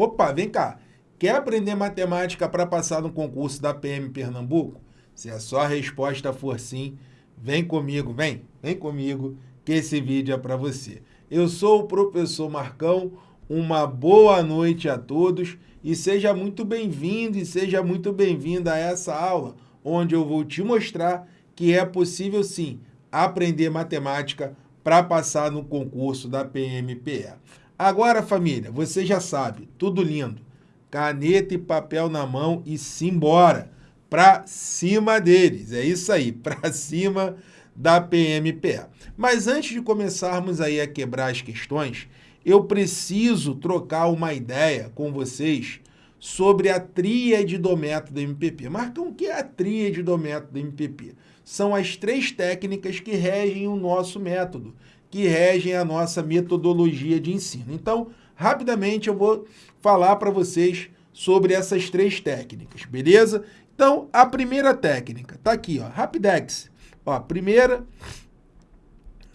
Opa, vem cá. Quer aprender matemática para passar no concurso da PM Pernambuco? Se a sua resposta for sim, vem comigo, vem, vem comigo, que esse vídeo é para você. Eu sou o professor Marcão, uma boa noite a todos e seja muito bem-vindo e seja muito bem-vinda a essa aula, onde eu vou te mostrar que é possível sim aprender matemática para passar no concurso da PMPE. Agora, família, você já sabe, tudo lindo. Caneta e papel na mão e simbora para cima deles. É isso aí, para cima da PMPE. Mas antes de começarmos aí a quebrar as questões, eu preciso trocar uma ideia com vocês sobre a tríade do método MPP. Marcam o que é a tríade do método MPP? São as três técnicas que regem o nosso método que regem a nossa metodologia de ensino. Então, rapidamente eu vou falar para vocês sobre essas três técnicas, beleza? Então, a primeira técnica está aqui, ó, Rapidex. Ó, primeira,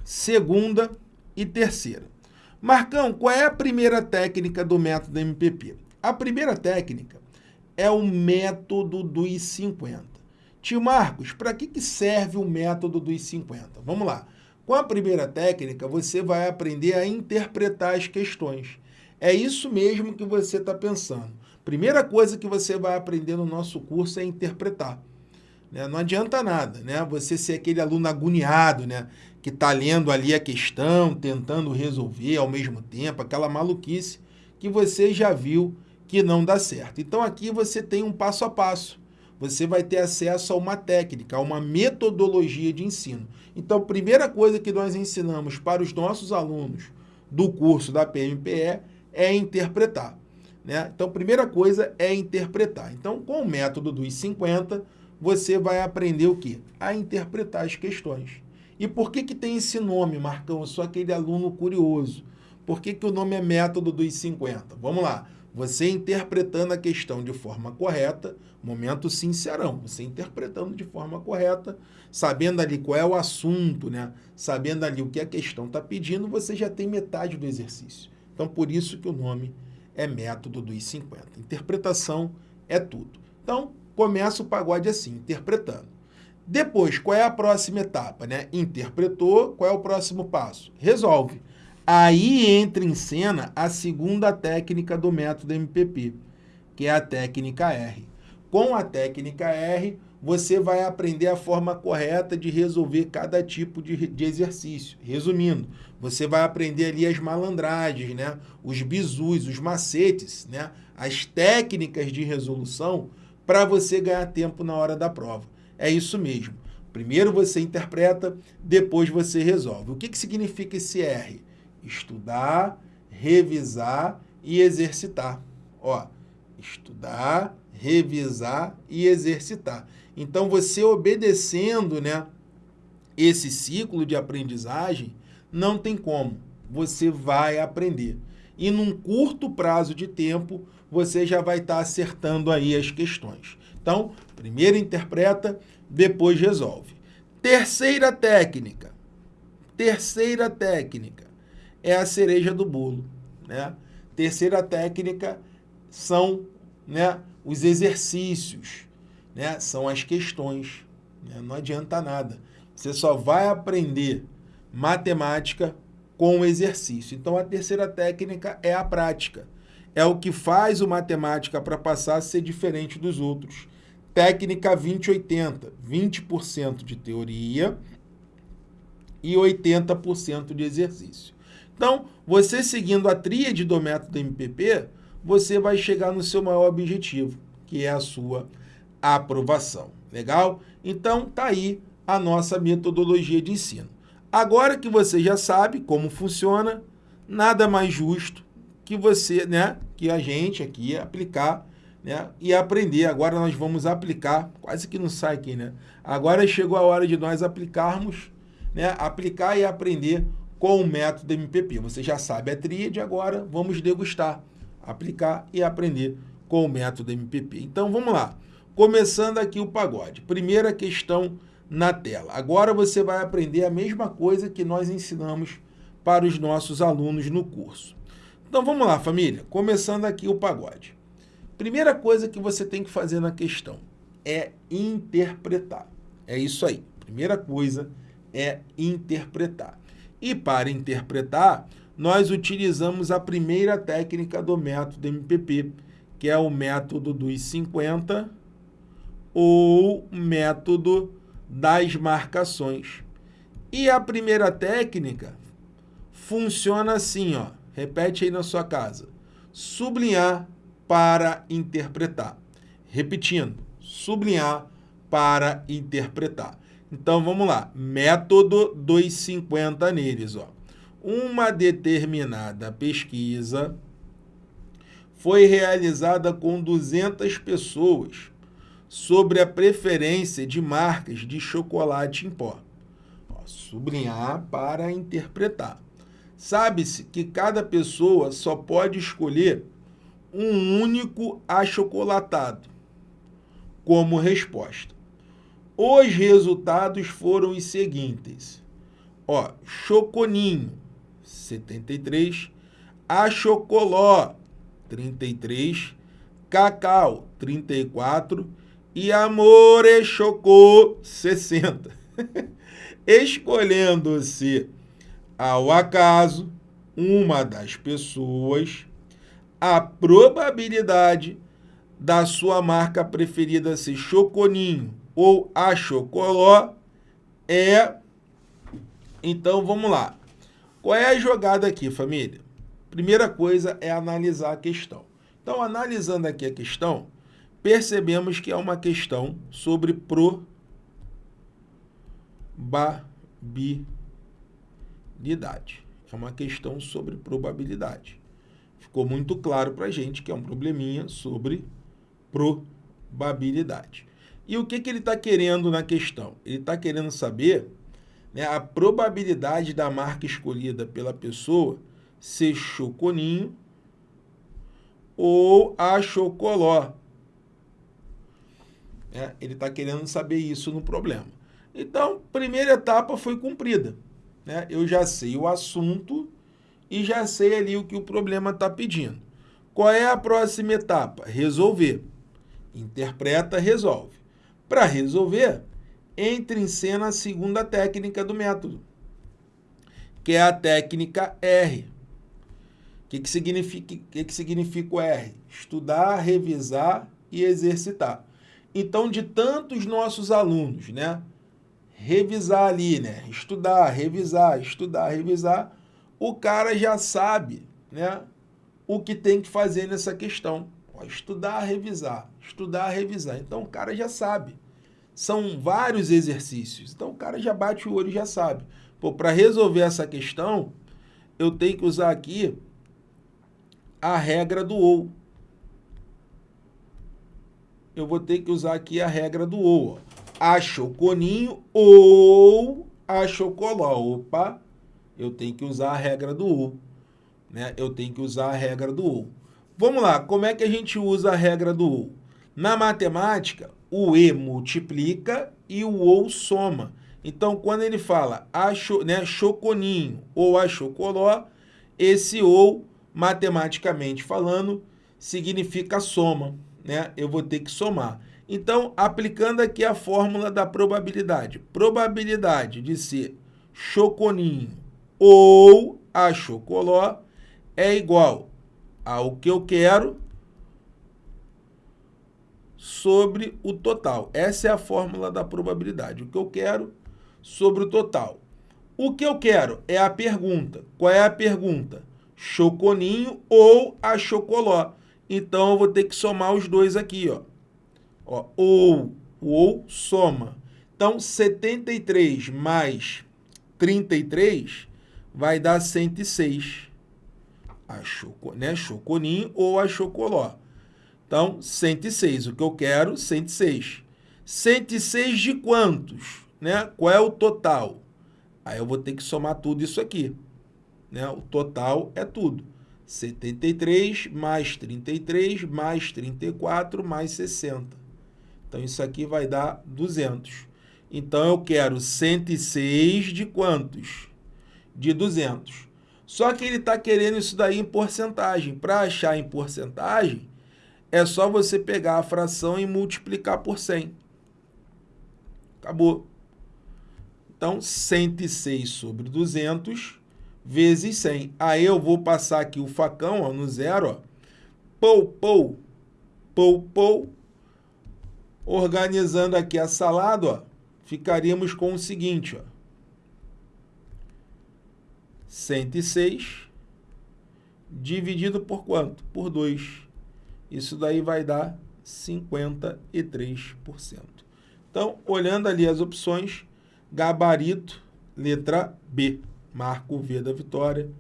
segunda e terceira. Marcão, qual é a primeira técnica do método MPP? A primeira técnica é o método dos 50. Tio Marcos, para que, que serve o método dos 50? Vamos lá. Com a primeira técnica, você vai aprender a interpretar as questões. É isso mesmo que você está pensando. Primeira coisa que você vai aprender no nosso curso é interpretar. Né? Não adianta nada, né? Você ser aquele aluno agoniado, né? Que está lendo ali a questão, tentando resolver ao mesmo tempo, aquela maluquice que você já viu que não dá certo. Então aqui você tem um passo a passo você vai ter acesso a uma técnica, a uma metodologia de ensino. Então, a primeira coisa que nós ensinamos para os nossos alunos do curso da PMPE é interpretar. Né? Então, primeira coisa é interpretar. Então, com o método dos 50, você vai aprender o quê? A interpretar as questões. E por que, que tem esse nome, Marcão? Eu sou aquele aluno curioso. Por que, que o nome é método dos 50? Vamos lá. Você interpretando a questão de forma correta, momento sincerão, você interpretando de forma correta, sabendo ali qual é o assunto, né? sabendo ali o que a questão está pedindo, você já tem metade do exercício. Então, por isso que o nome é método dos 50. Interpretação é tudo. Então, começa o pagode assim, interpretando. Depois, qual é a próxima etapa? Né? Interpretou, qual é o próximo passo? Resolve. Aí entra em cena a segunda técnica do método MPP, que é a técnica R. Com a técnica R, você vai aprender a forma correta de resolver cada tipo de, de exercício. Resumindo, você vai aprender ali as malandragens, né? os bizus, os macetes, né? as técnicas de resolução para você ganhar tempo na hora da prova. É isso mesmo. Primeiro você interpreta, depois você resolve. O que, que significa esse R? Estudar, revisar e exercitar. Ó, estudar, revisar e exercitar. Então, você obedecendo né, esse ciclo de aprendizagem, não tem como. Você vai aprender. E num curto prazo de tempo, você já vai estar tá acertando aí as questões. Então, primeiro interpreta, depois resolve. Terceira técnica. Terceira técnica é a cereja do bolo. Né? Terceira técnica são né, os exercícios, né? são as questões. Né? Não adianta nada. Você só vai aprender matemática com o exercício. Então, a terceira técnica é a prática. É o que faz o matemática para passar a ser diferente dos outros. Técnica 20-80, 20%, de teoria e 80% de exercício. Então, você seguindo a tríade do método MPP, você vai chegar no seu maior objetivo, que é a sua aprovação. Legal? Então, tá aí a nossa metodologia de ensino. Agora que você já sabe como funciona, nada mais justo que você, né, que a gente aqui aplicar, né, e aprender. Agora nós vamos aplicar, quase que não sai aqui, né? Agora chegou a hora de nós aplicarmos, né, aplicar e aprender com o método MPP. Você já sabe a tríade, agora vamos degustar, aplicar e aprender com o método MPP. Então vamos lá. Começando aqui o pagode. Primeira questão na tela. Agora você vai aprender a mesma coisa que nós ensinamos para os nossos alunos no curso. Então vamos lá, família. Começando aqui o pagode. Primeira coisa que você tem que fazer na questão é interpretar. É isso aí. Primeira coisa é interpretar. E para interpretar, nós utilizamos a primeira técnica do método MPP, que é o método dos 50 ou método das marcações. E a primeira técnica funciona assim, ó. Repete aí na sua casa. Sublinhar para interpretar. Repetindo, sublinhar para interpretar. Então, vamos lá. Método dos 50 neles, ó. Uma determinada pesquisa foi realizada com 200 pessoas sobre a preferência de marcas de chocolate em pó. Ó, sublinhar para interpretar. Sabe-se que cada pessoa só pode escolher um único achocolatado como resposta. Os resultados foram os seguintes. Ó, Choconinho, 73, Achocoló, 33, Cacau, 34 e Amore Chocô 60. Escolhendo-se ao acaso uma das pessoas, a probabilidade da sua marca preferida ser Choconinho ou Achocoló é... Então, vamos lá. Qual é a jogada aqui, família? Primeira coisa é analisar a questão. Então, analisando aqui a questão, percebemos que é uma questão sobre probabilidade. É uma questão sobre probabilidade. Ficou muito claro para a gente que é um probleminha sobre probabilidade. E o que, que ele está querendo na questão? Ele está querendo saber né, a probabilidade da marca escolhida pela pessoa ser choconinho ou a chocoló. É, ele está querendo saber isso no problema. Então, primeira etapa foi cumprida. Né? Eu já sei o assunto e já sei ali o que o problema está pedindo. Qual é a próxima etapa? Resolver. Interpreta, resolve. Para resolver, entra em cena a segunda técnica do método, que é a técnica R. O que, que, significa, que, que significa o R? Estudar, revisar e exercitar. Então, de tantos nossos alunos, né? Revisar ali, né? Estudar, revisar, estudar, revisar, o cara já sabe, né? O que tem que fazer nessa questão. Estudar, revisar, estudar, revisar. Então, o cara já sabe. São vários exercícios. Então, o cara já bate o olho e já sabe. Para resolver essa questão, eu tenho que usar aqui a regra do ou eu vou ter que usar aqui a regra do ou. Achoconinho ou achocoló. Opa, eu tenho que usar a regra do ou. Né? Eu tenho que usar a regra do ou. Vamos lá, como é que a gente usa a regra do ou? Na matemática, o e multiplica e o ou soma. Então, quando ele fala acho, né, choconinho ou achocoló, esse ou, matematicamente falando, significa soma né, eu vou ter que somar. Então, aplicando aqui a fórmula da probabilidade. Probabilidade de ser choconinho ou a chocoló é igual ao que eu quero sobre o total. Essa é a fórmula da probabilidade. O que eu quero sobre o total. O que eu quero é a pergunta. Qual é a pergunta? Choconinho ou a chocoló? Então, eu vou ter que somar os dois aqui, ó. ó ou, ou soma. Então, 73 mais 33 vai dar 106. A choco, né? Choconinho ou a chocoló. Então, 106. O que eu quero? 106. 106 de quantos? Né? Qual é o total? Aí eu vou ter que somar tudo isso aqui. Né? O total é tudo. 73 mais 33 mais 34 mais 60. Então, isso aqui vai dar 200. Então, eu quero 106 de quantos? De 200. Só que ele está querendo isso daí em porcentagem. Para achar em porcentagem, é só você pegar a fração e multiplicar por 100. Acabou. Então, 106 sobre 200 vezes 100. Aí eu vou passar aqui o facão ó, no zero. Pou, pou, pou, pou. Organizando aqui a salada, ó, ficaríamos com o seguinte. Ó. 106 dividido por quanto? Por 2. Isso daí vai dar 53%. Então, olhando ali as opções, gabarito, letra B. Marca o V da vitória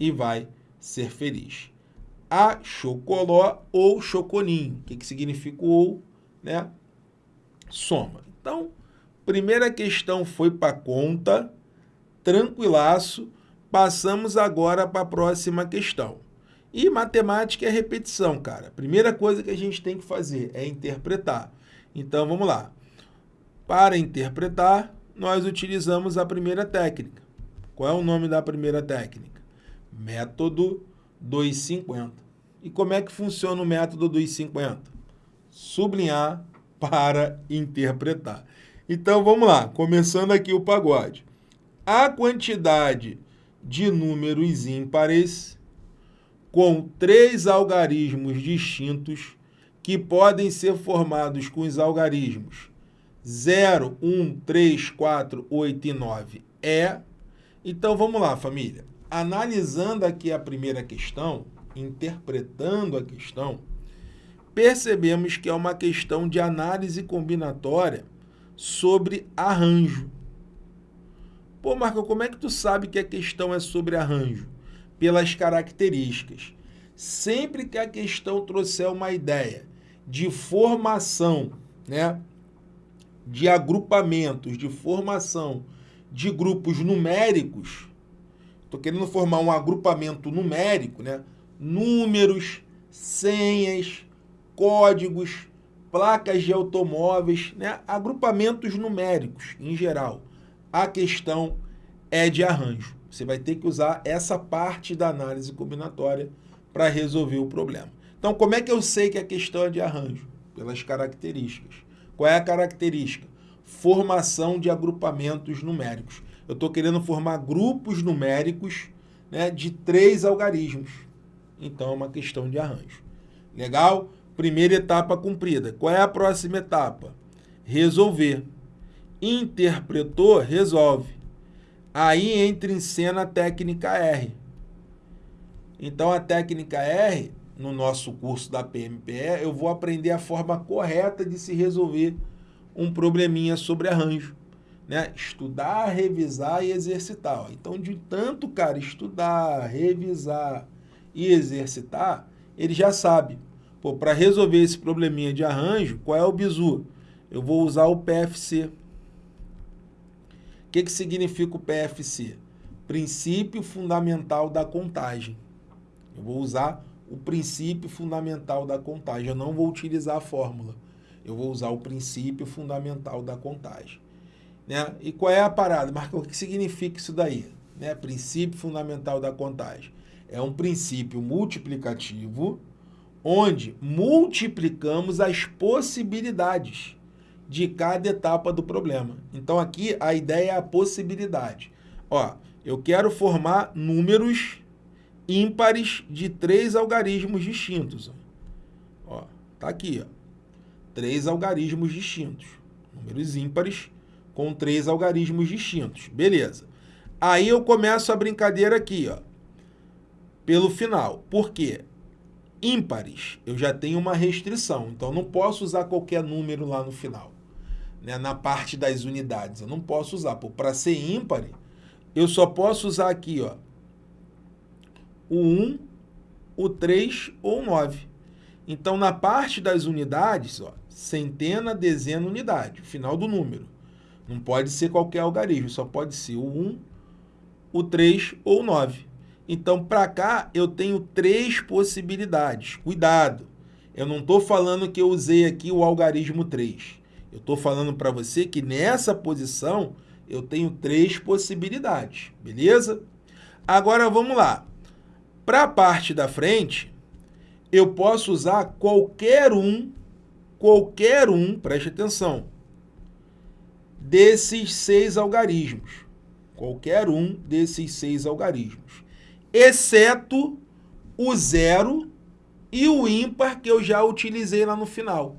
e vai ser feliz. A chocoló ou choconinho. O que, que significa o ou? Né? Soma. Então, primeira questão foi para conta, tranquilaço. Passamos agora para a próxima questão. E matemática é repetição, cara. Primeira coisa que a gente tem que fazer é interpretar. Então, vamos lá. Para interpretar, nós utilizamos a primeira técnica. Qual é o nome da primeira técnica? Método 250. E como é que funciona o método 250? Sublinhar para interpretar. Então, vamos lá. Começando aqui o pagode. A quantidade de números ímpares com três algarismos distintos que podem ser formados com os algarismos 0, 1, 3, 4, 8 e 9 é. Então vamos lá, família. Analisando aqui a primeira questão, interpretando a questão, percebemos que é uma questão de análise combinatória sobre arranjo. Pô, Marco, como é que tu sabe que a questão é sobre arranjo? Pelas características. Sempre que a questão trouxer uma ideia de formação, né, de agrupamentos, de formação de grupos numéricos, estou querendo formar um agrupamento numérico, né, números, senhas, códigos, placas de automóveis, né, agrupamentos numéricos em geral a questão é de arranjo. Você vai ter que usar essa parte da análise combinatória para resolver o problema. Então, como é que eu sei que a questão é de arranjo? Pelas características. Qual é a característica? Formação de agrupamentos numéricos. Eu estou querendo formar grupos numéricos né, de três algarismos. Então, é uma questão de arranjo. Legal? Primeira etapa cumprida. Qual é a próxima etapa? Resolver interpretou, resolve. Aí entra em cena a técnica R. Então, a técnica R, no nosso curso da PMPE, eu vou aprender a forma correta de se resolver um probleminha sobre arranjo. Né? Estudar, revisar e exercitar. Então, de tanto, cara, estudar, revisar e exercitar, ele já sabe. Para resolver esse probleminha de arranjo, qual é o bizu? Eu vou usar o PFC. O que, que significa o PFC? Princípio Fundamental da Contagem. Eu vou usar o princípio fundamental da contagem. Eu não vou utilizar a fórmula. Eu vou usar o princípio fundamental da contagem. Né? E qual é a parada? Marca, o que significa isso daí? Né? Princípio fundamental da contagem. É um princípio multiplicativo onde multiplicamos as possibilidades de cada etapa do problema. Então aqui a ideia é a possibilidade. Ó, eu quero formar números ímpares de três algarismos distintos. Ó, tá aqui, ó. Três algarismos distintos. Números ímpares com três algarismos distintos. Beleza. Aí eu começo a brincadeira aqui, ó. Pelo final. Por quê? Ímpares, eu já tenho uma restrição. Então, não posso usar qualquer número lá no final né, na parte das unidades. Eu não posso usar. Para ser ímpar, eu só posso usar aqui ó, o 1, o 3 ou o 9. Então, na parte das unidades, ó, centena, dezena, unidade, final do número. Não pode ser qualquer algarismo, só pode ser o 1, o 3 ou o 9. Então, para cá, eu tenho três possibilidades. Cuidado, eu não estou falando que eu usei aqui o algarismo 3. Eu estou falando para você que nessa posição eu tenho três possibilidades, beleza? Agora vamos lá. Para a parte da frente, eu posso usar qualquer um, qualquer um, preste atenção, desses seis algarismos. Qualquer um desses seis algarismos. Exceto o zero e o ímpar que eu já utilizei lá no final.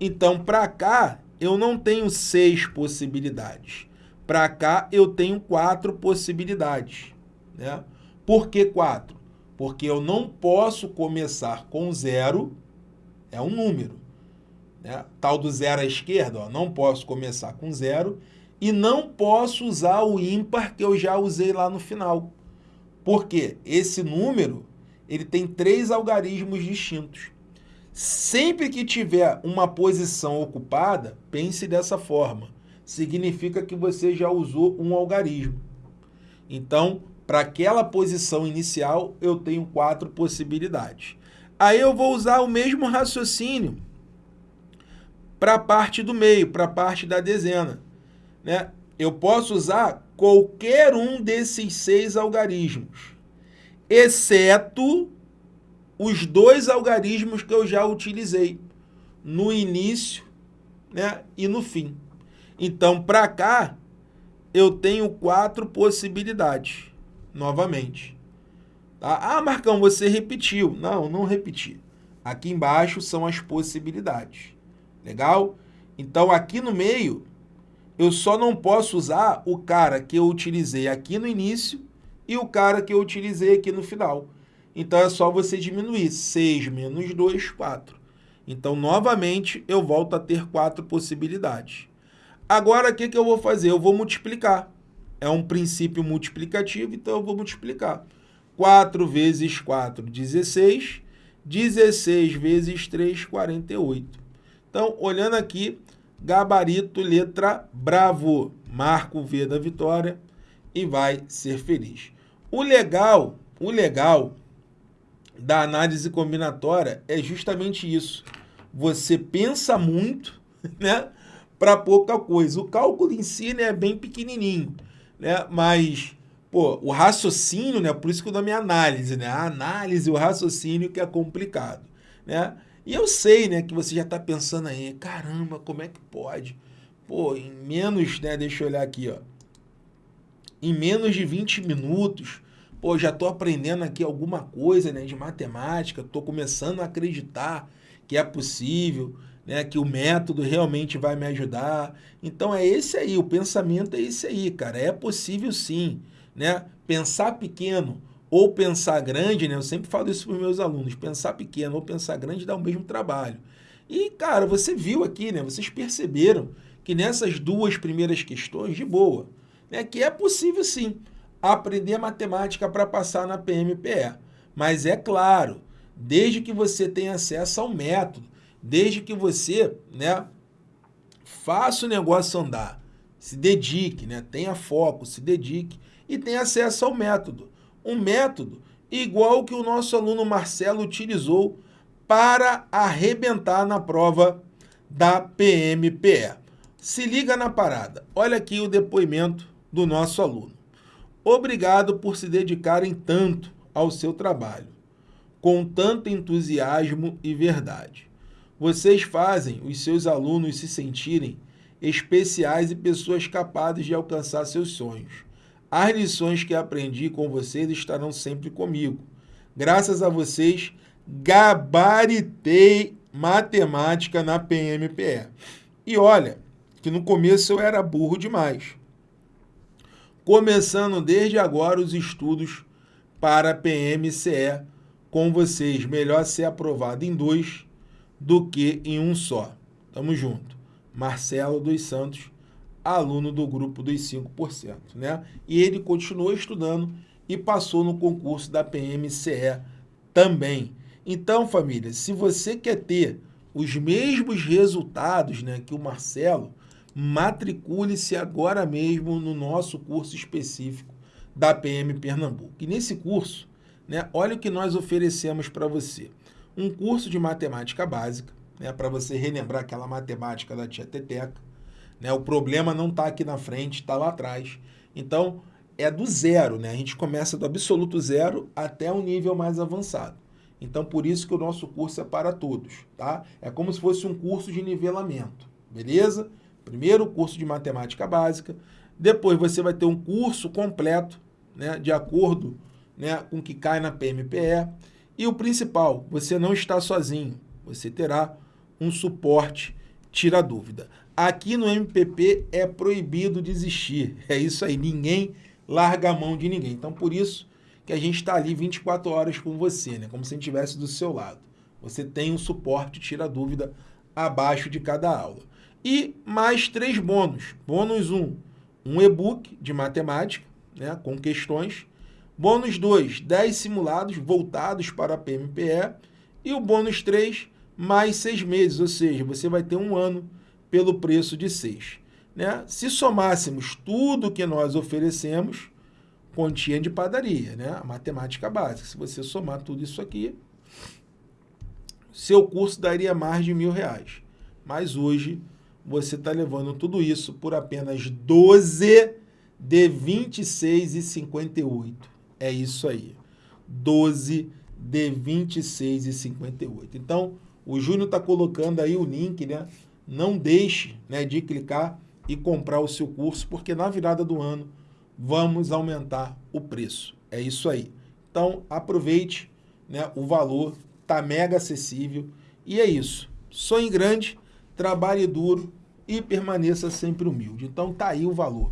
Então, para cá, eu não tenho seis possibilidades. Para cá, eu tenho quatro possibilidades. Né? Por que quatro? Porque eu não posso começar com zero, é um número. Né? Tal do zero à esquerda, ó, não posso começar com zero e não posso usar o ímpar que eu já usei lá no final. Porque esse número ele tem três algarismos distintos. Sempre que tiver uma posição ocupada, pense dessa forma. Significa que você já usou um algarismo. Então, para aquela posição inicial, eu tenho quatro possibilidades. Aí eu vou usar o mesmo raciocínio para a parte do meio, para a parte da dezena. Né? Eu posso usar qualquer um desses seis algarismos, exceto os dois algarismos que eu já utilizei no início né, e no fim. Então, para cá, eu tenho quatro possibilidades, novamente. Tá? Ah, Marcão, você repetiu. Não, não repeti. Aqui embaixo são as possibilidades. Legal? Então, aqui no meio, eu só não posso usar o cara que eu utilizei aqui no início e o cara que eu utilizei aqui no final. Então, é só você diminuir. 6 menos 2, 4. Então, novamente, eu volto a ter quatro possibilidades. Agora, o que, que eu vou fazer? Eu vou multiplicar. É um princípio multiplicativo, então eu vou multiplicar. 4 vezes 4, 16. 16 vezes 3, 48. Então, olhando aqui, gabarito, letra bravo. Marca o V da vitória e vai ser feliz. O legal, o legal da análise combinatória é justamente isso. Você pensa muito, né? Para pouca coisa. O cálculo em si né, é bem pequenininho, né? Mas, pô, o raciocínio, né? Por isso que o nome é análise, né? A análise, o raciocínio que é complicado, né? E eu sei, né, que você já está pensando aí, caramba, como é que pode? Pô, em menos, né, deixa eu olhar aqui, ó. Em menos de 20 minutos, pô, já estou aprendendo aqui alguma coisa, né, de matemática, estou começando a acreditar que é possível, né, que o método realmente vai me ajudar. Então é esse aí, o pensamento é esse aí, cara. É possível sim, né? Pensar pequeno ou pensar grande, né? Eu sempre falo isso para os meus alunos, pensar pequeno ou pensar grande dá o mesmo trabalho. E, cara, você viu aqui, né? Vocês perceberam que nessas duas primeiras questões, de boa, né? Que é possível sim aprender matemática para passar na PMPE. Mas é claro, desde que você tenha acesso ao método, desde que você né, faça o negócio andar, se dedique, né, tenha foco, se dedique e tenha acesso ao método. Um método igual que o nosso aluno Marcelo utilizou para arrebentar na prova da PMPE. Se liga na parada. Olha aqui o depoimento do nosso aluno. Obrigado por se dedicarem tanto ao seu trabalho, com tanto entusiasmo e verdade. Vocês fazem os seus alunos se sentirem especiais e pessoas capazes de alcançar seus sonhos. As lições que aprendi com vocês estarão sempre comigo. Graças a vocês, gabaritei matemática na PMPE. E olha, que no começo eu era burro demais. Começando desde agora os estudos para PMCE com vocês. Melhor ser aprovado em dois do que em um só. Tamo junto. Marcelo dos Santos, aluno do grupo dos 5%, né? E ele continuou estudando e passou no concurso da PMCE também. Então, família, se você quer ter os mesmos resultados né, que o Marcelo, matricule-se agora mesmo no nosso curso específico da PM Pernambuco. E nesse curso, né, olha o que nós oferecemos para você um curso de matemática básica, né, para você relembrar aquela matemática da tia Teteca. Né, o problema não está aqui na frente, está lá atrás. Então, é do zero, né? A gente começa do absoluto zero até um nível mais avançado. Então, por isso que o nosso curso é para todos, tá? É como se fosse um curso de nivelamento, beleza? Primeiro, curso de matemática básica. Depois, você vai ter um curso completo, né? De acordo né, com o que cai na PMPE. E o principal, você não está sozinho. Você terá um suporte tira dúvida. Aqui no MPP é proibido desistir. É isso aí, ninguém larga a mão de ninguém. Então, por isso que a gente está ali 24 horas com você, né? como se a gente estivesse do seu lado. Você tem um suporte tira dúvida abaixo de cada aula. E mais três bônus. Bônus 1, um, um e-book de matemática, né, com questões. Bônus 2, 10 simulados voltados para a PMPE. E o bônus 3, mais seis meses, ou seja, você vai ter um ano pelo preço de seis. Né? Se somássemos tudo que nós oferecemos, continha de padaria, né? a matemática básica. Se você somar tudo isso aqui, seu curso daria mais de mil reais. Mas hoje você está levando tudo isso por apenas 12 de 26,58. É isso aí. 12 de 26,58. Então, o Júnior está colocando aí o link, né? Não deixe né, de clicar e comprar o seu curso, porque na virada do ano vamos aumentar o preço. É isso aí. Então, aproveite, né? O valor está mega acessível e é isso. Sonhe grande, trabalhe duro e permaneça sempre humilde. Então, tá aí o valor.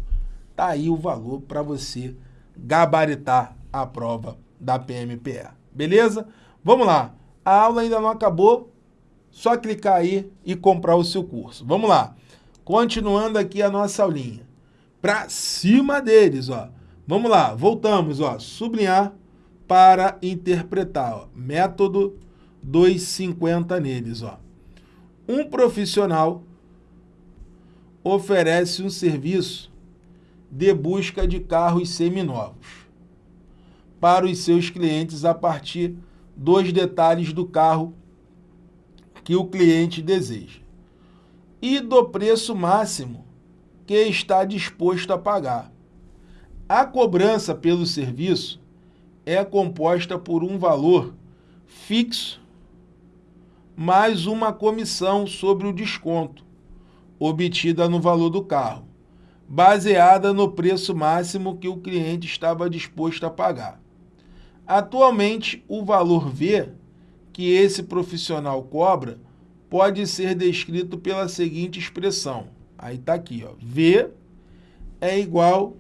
Tá aí o valor para você gabaritar a prova da PMPE. Beleza? Vamos lá. A aula ainda não acabou, só clicar aí e comprar o seu curso. Vamos lá. Continuando aqui a nossa aulinha. Para cima deles, ó. Vamos lá, voltamos, ó. Sublinhar para interpretar, ó. Método 250 neles, ó. Um profissional oferece um serviço de busca de carros seminovos para os seus clientes a partir dos detalhes do carro que o cliente deseja e do preço máximo que está disposto a pagar. A cobrança pelo serviço é composta por um valor fixo mais uma comissão sobre o desconto obtida no valor do carro, baseada no preço máximo que o cliente estava disposto a pagar. Atualmente, o valor V que esse profissional cobra pode ser descrito pela seguinte expressão. Aí está aqui, ó. V é igual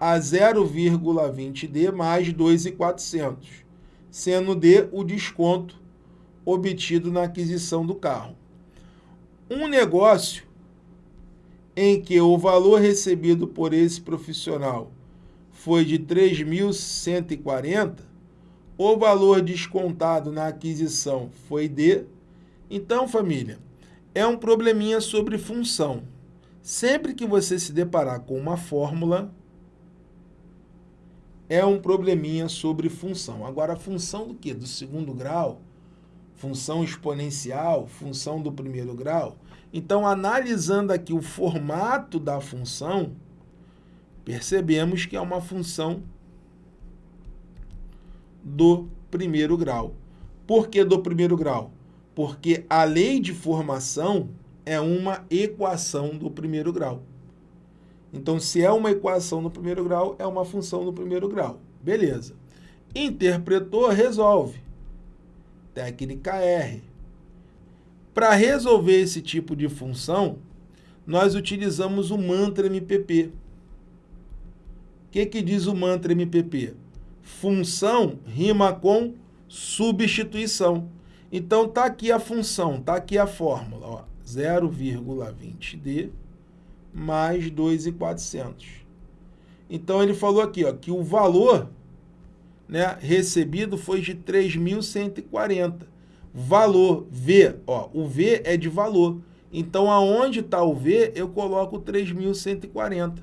a 0,20D mais 2,400, sendo D o desconto obtido na aquisição do carro. Um negócio em que o valor recebido por esse profissional foi de 3.140, o valor descontado na aquisição foi de... Então, família, é um probleminha sobre função. Sempre que você se deparar com uma fórmula, é um probleminha sobre função. Agora, a função do quê? Do segundo grau? Função exponencial? Função do primeiro grau? Então, analisando aqui o formato da função, percebemos que é uma função do primeiro grau. Por que do primeiro grau? Porque a lei de formação é uma equação do primeiro grau. Então, se é uma equação do primeiro grau, é uma função do primeiro grau. Beleza. Interpretou, resolve. Técnica R. Para resolver esse tipo de função, nós utilizamos o mantra MPP. O que, que diz o mantra MPP? Função rima com substituição. Então, está aqui a função, está aqui a fórmula. 0,20D mais 2,400. Então, ele falou aqui ó, que o valor né, recebido foi de 3.140. Valor V, ó, o V é de valor. Então, aonde está o V, eu coloco 3.140.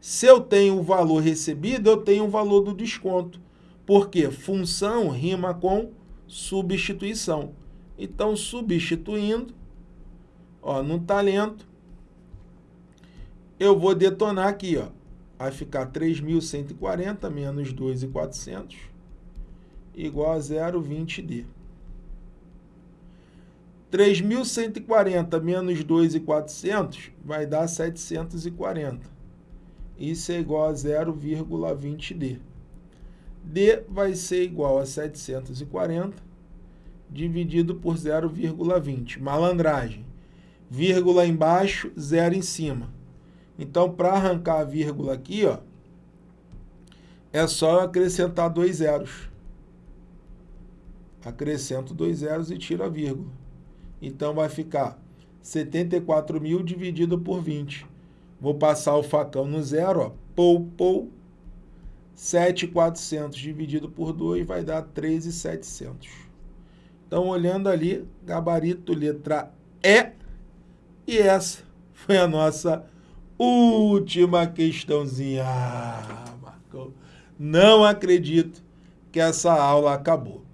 Se eu tenho o valor recebido, eu tenho o valor do desconto. Porque função rima com substituição. Então, substituindo, ó, no talento, eu vou detonar aqui, ó, vai ficar 3.140 menos 2.400 igual a 0,20D. 3.140 menos 2.400 vai dar 740. Isso é igual a 0,20D. D vai ser igual a 740 dividido por 0,20. Malandragem. Vírgula embaixo, zero em cima. Então, para arrancar a vírgula aqui, ó, é só acrescentar dois zeros. Acrescento dois zeros e tiro a vírgula. Então, vai ficar 74 mil dividido por 20. Vou passar o facão no zero, ó, pou, pou. 7,400 dividido por 2 vai dar 13,700. Então, olhando ali, gabarito letra E. E essa foi a nossa última questãozinha. Ah, Marcão, não acredito que essa aula acabou.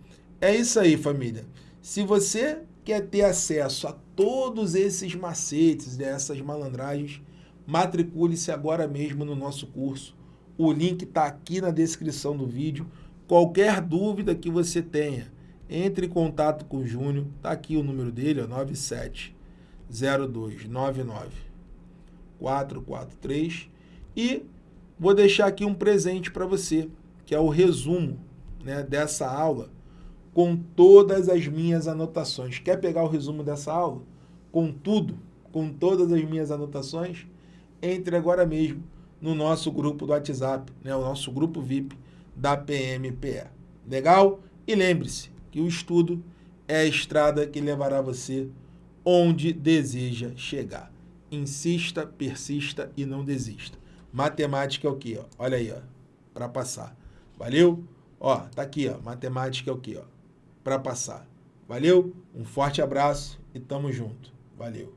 É isso aí, família. Se você quer ter acesso a todos esses macetes, dessas malandragens, matricule-se agora mesmo no nosso curso. O link está aqui na descrição do vídeo. Qualquer dúvida que você tenha, entre em contato com o Júnior. Está aqui o número dele, ó, 970299 443. E vou deixar aqui um presente para você, que é o resumo né, dessa aula com todas as minhas anotações. Quer pegar o resumo dessa aula? Com tudo, com todas as minhas anotações? Entre agora mesmo no nosso grupo do WhatsApp, né, o nosso grupo VIP da PMPE. Legal? E lembre-se que o estudo é a estrada que levará você onde deseja chegar. Insista, persista e não desista. Matemática é o quê? Ó? Olha aí, para passar. Valeu? Ó, tá aqui, ó. Matemática é o quê? Ó, para passar. Valeu? Um forte abraço e tamo junto. Valeu.